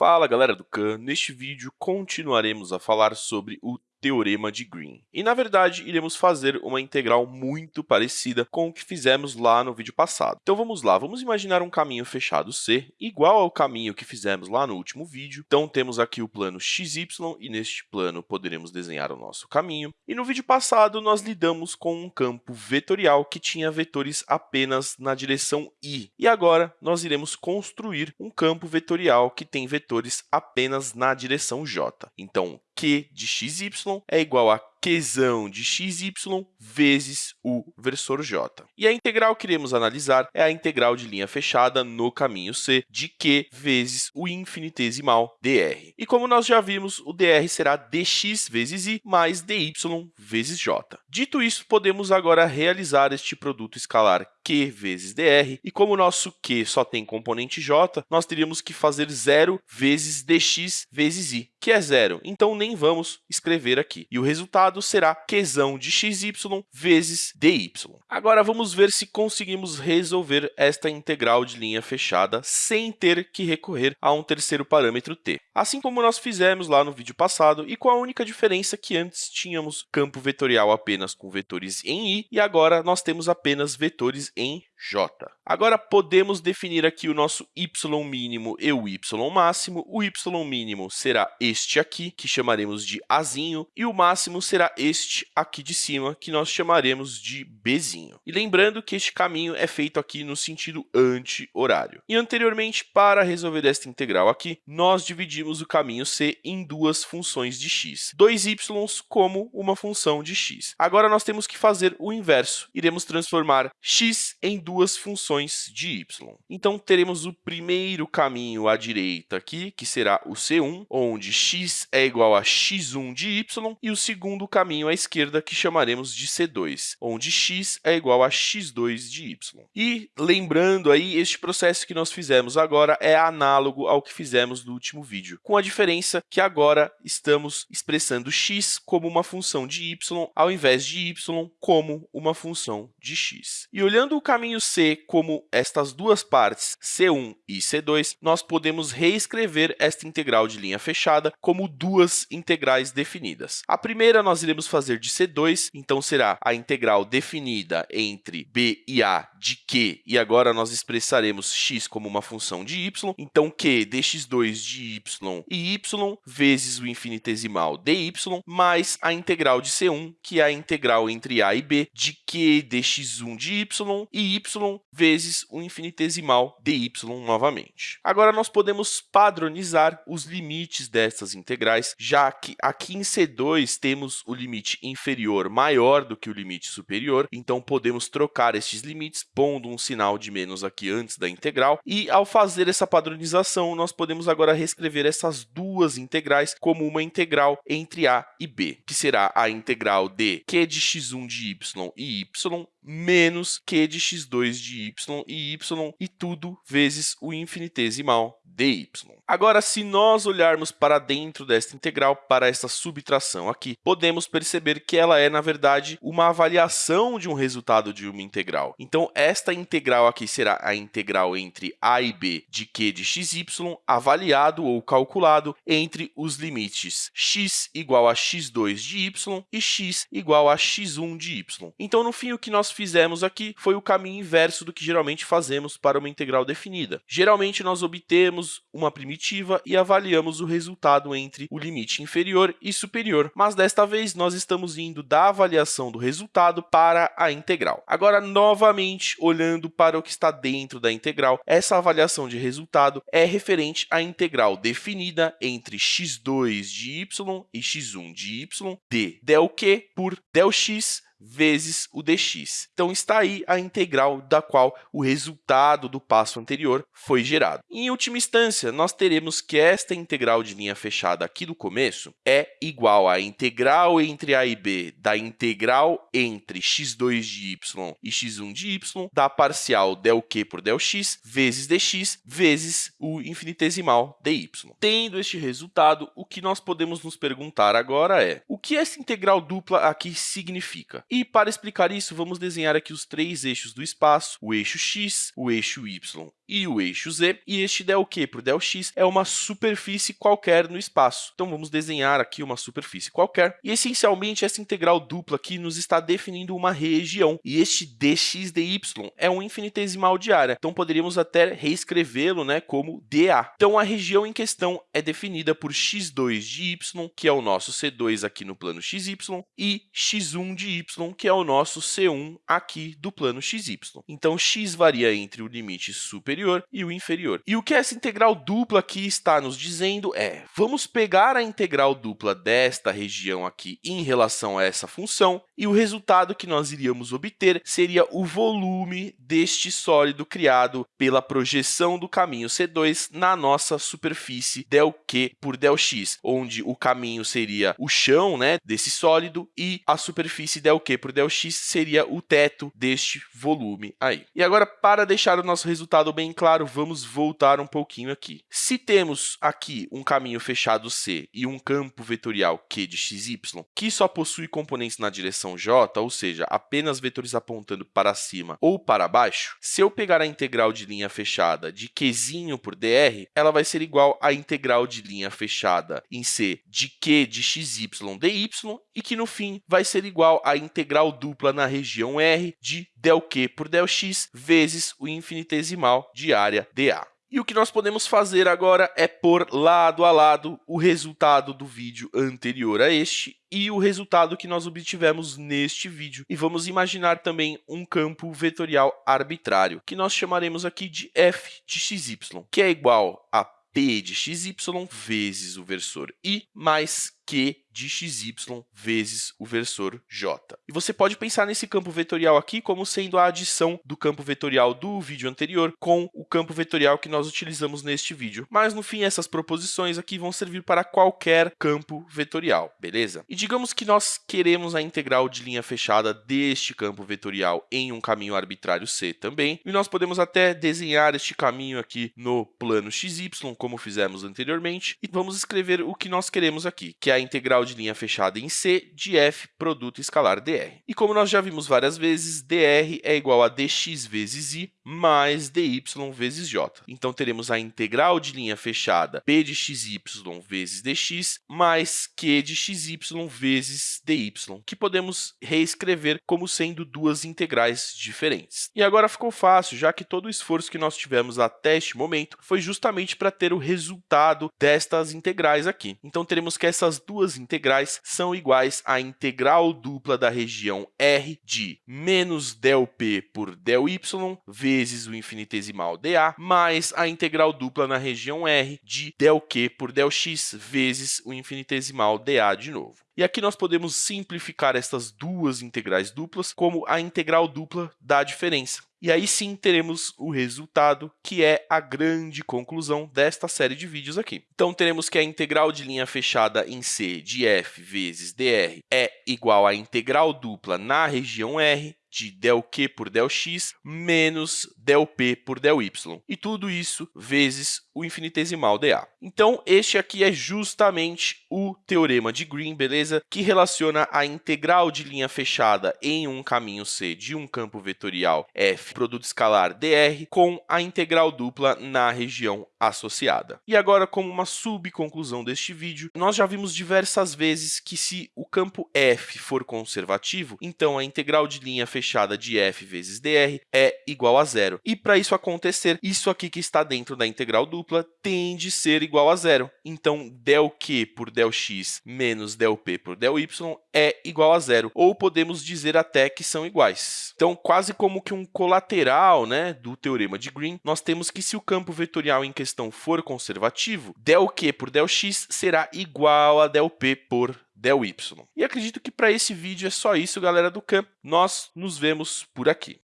Fala galera do Khan, neste vídeo continuaremos a falar sobre o Teorema de Green. E, na verdade, iremos fazer uma integral muito parecida com o que fizemos lá no vídeo passado. Então vamos lá, vamos imaginar um caminho fechado C igual ao caminho que fizemos lá no último vídeo. Então temos aqui o plano XY e neste plano poderemos desenhar o nosso caminho. E no vídeo passado nós lidamos com um campo vetorial que tinha vetores apenas na direção I. E agora nós iremos construir um campo vetorial que tem vetores apenas na direção J. Então q de xy é igual a qzão de xy vezes o versor j. E a integral que iremos analisar é a integral de linha fechada no caminho c de q vezes o infinitesimal dr. E como nós já vimos, o dr será dx vezes i mais dy vezes j. Dito isso, podemos agora realizar este produto escalar q vezes dr, e como o nosso q só tem componente j, nós teríamos que fazer zero vezes dx vezes i, que é zero. Então, nem vamos escrever aqui. E o resultado será qzão de xy vezes dy. Agora, vamos ver se conseguimos resolver esta integral de linha fechada sem ter que recorrer a um terceiro parâmetro t. Assim como nós fizemos lá no vídeo passado, e com a única diferença que antes tínhamos campo vetorial apenas com vetores em i, e agora nós temos apenas vetores em j. Agora, podemos definir aqui o nosso y mínimo e o y máximo. O y mínimo será este aqui, que chamaremos de azinho, e o máximo será este aqui de cima, que nós chamaremos de bzinho. E lembrando que este caminho é feito aqui no sentido anti-horário. E anteriormente, para resolver esta integral aqui, nós dividimos o caminho c em duas funções de x, dois y como uma função de x. Agora, nós temos que fazer o inverso. Iremos transformar x em duas funções de y. Então, teremos o primeiro caminho à direita aqui, que será o C1, onde x é igual a x1 de y, e o segundo caminho à esquerda, que chamaremos de C2, onde x é igual a x2 de y. E, lembrando aí, este processo que nós fizemos agora é análogo ao que fizemos no último vídeo, com a diferença que agora estamos expressando x como uma função de y, ao invés de y como uma função de x. E olhando o caminho C como estas duas partes, C1 e C2, nós podemos reescrever esta integral de linha fechada como duas integrais definidas. A primeira nós iremos fazer de C2, então será a integral definida entre b e a de q, e agora nós expressaremos x como uma função de y, então q dx2 de y e y vezes o infinitesimal dy, mais a integral de C1, que é a integral entre a e b de q dx1 de y e y vezes o infinitesimal dy novamente. Agora, nós podemos padronizar os limites dessas integrais, já que aqui em C2 temos o limite inferior maior do que o limite superior, então podemos trocar estes limites pondo um sinal de menos aqui antes da integral, e ao fazer essa padronização, nós podemos agora reescrever essas duas integrais como uma integral entre a e b, que será a integral de q de x1 de y e y menos q de x2 de y e y, e tudo vezes o infinitesimal dy. Agora, se nós olharmos para dentro desta integral, para essa subtração aqui, podemos perceber que ela é, na verdade, uma avaliação de um resultado de uma integral. Então, esta integral aqui será a integral entre a e b de q de xy, avaliado ou calculado entre os limites x igual a x2 de y e x igual a x1 de y. Então, no fim, o que nós fizemos aqui foi o caminho inverso do que geralmente fazemos para uma integral definida. Geralmente, nós obtemos uma primitiva e avaliamos o resultado entre o limite inferior e superior, mas desta vez nós estamos indo da avaliação do resultado para a integral. Agora, novamente, olhando para o que está dentro da integral, essa avaliação de resultado é referente à integral definida entre x2 de y e x1 de y de del q por del x vezes o dx. Então, está aí a integral da qual o resultado do passo anterior foi gerado. Em última instância, nós teremos que esta integral de linha fechada aqui do começo é igual à integral entre a e b da integral entre x2 de y e x1 de y da parcial del q por del x vezes dx vezes o infinitesimal dy. Tendo este resultado, o que nós podemos nos perguntar agora é o que essa integral dupla aqui significa? E para explicar isso, vamos desenhar aqui os três eixos do espaço, o eixo x, o eixo y e o eixo z, e este del q por del x é uma superfície qualquer no espaço. Então, vamos desenhar aqui uma superfície qualquer, e essencialmente essa integral dupla aqui nos está definindo uma região, e este dx dy é um infinitesimal de área, então poderíamos até reescrevê-lo né, como dA. Então, a região em questão é definida por x2 de y, que é o nosso c2 aqui no plano xy, e x1 de y, que é o nosso c1 aqui do plano xy. Então, x varia entre o limite superior e o inferior. E o que essa integral dupla aqui está nos dizendo é, vamos pegar a integral dupla desta região aqui em relação a essa função, e o resultado que nós iríamos obter seria o volume deste sólido criado pela projeção do caminho C2 na nossa superfície ΔQ por ΔX, onde o caminho seria o chão né, desse sólido e a superfície ΔQ por ΔX seria o teto deste volume aí. E agora, para deixar o nosso resultado bem claro, vamos voltar um pouquinho aqui. Se temos aqui um caminho fechado C e um campo vetorial Q de xy, que só possui componentes na direção j, ou seja, apenas vetores apontando para cima ou para baixo, se eu pegar a integral de linha fechada de qzinho por dr, ela vai ser igual à integral de linha fechada em C de q de xy dy, e que, no fim, vai ser igual à integral dupla na região R de ΔQ por ΔX vezes o infinitesimal de área dA. E o que nós podemos fazer agora é pôr lado a lado o resultado do vídeo anterior a este e o resultado que nós obtivemos neste vídeo. E vamos imaginar também um campo vetorial arbitrário, que nós chamaremos aqui de f de xy, que é igual a p de xy vezes o versor i mais q de xy vezes o versor j. E você pode pensar nesse campo vetorial aqui como sendo a adição do campo vetorial do vídeo anterior com o campo vetorial que nós utilizamos neste vídeo. Mas, no fim, essas proposições aqui vão servir para qualquer campo vetorial, beleza? E digamos que nós queremos a integral de linha fechada deste campo vetorial em um caminho arbitrário C também, e nós podemos até desenhar este caminho aqui no plano xy, como fizemos anteriormente, e vamos escrever o que nós queremos aqui, que é a integral de linha fechada em C de f produto escalar dr. E como nós já vimos várias vezes, dr é igual a dx vezes i mais dy vezes j. Então, teremos a integral de linha fechada p de xy vezes dx mais q de xy vezes dy, que podemos reescrever como sendo duas integrais diferentes. E agora ficou fácil, já que todo o esforço que nós tivemos até este momento foi justamente para ter o resultado destas integrais aqui. Então, teremos que essas duas integrais são iguais à integral dupla da região R de menos ΔP por ΔY vezes o infinitesimal dA, mais a integral dupla na região R de ΔQ por ΔX vezes o infinitesimal dA de novo. E aqui nós podemos simplificar estas duas integrais duplas como a integral dupla da diferença. E aí sim teremos o resultado, que é a grande conclusão desta série de vídeos aqui. Então teremos que a integral de linha fechada em C de f vezes dr é igual à integral dupla na região R de ΔQ por ΔX menos ΔP por del-y. E tudo isso vezes o infinitesimal dA. Então, este aqui é justamente o teorema de Green, beleza? Que relaciona a integral de linha fechada em um caminho C de um campo vetorial f produto escalar dr, com a integral dupla na região associada. E agora, como uma subconclusão deste vídeo, nós já vimos diversas vezes que se o campo f for conservativo, então a integral de linha fechada de f vezes dr é igual a zero. E para isso acontecer, isso aqui que está dentro da integral dupla tende a ser igual a zero. Então, Δq q por Δx x menos Δp p por Δy y é igual a zero, ou podemos dizer até que são iguais. Então, quase como que um colateral lateral né, do teorema de Green, nós temos que se o campo vetorial em questão for conservativo, ΔQ Q por ΔX X será igual a ΔP P por ΔY. Y. E acredito que para esse vídeo é só isso, galera do CAM. Nós nos vemos por aqui.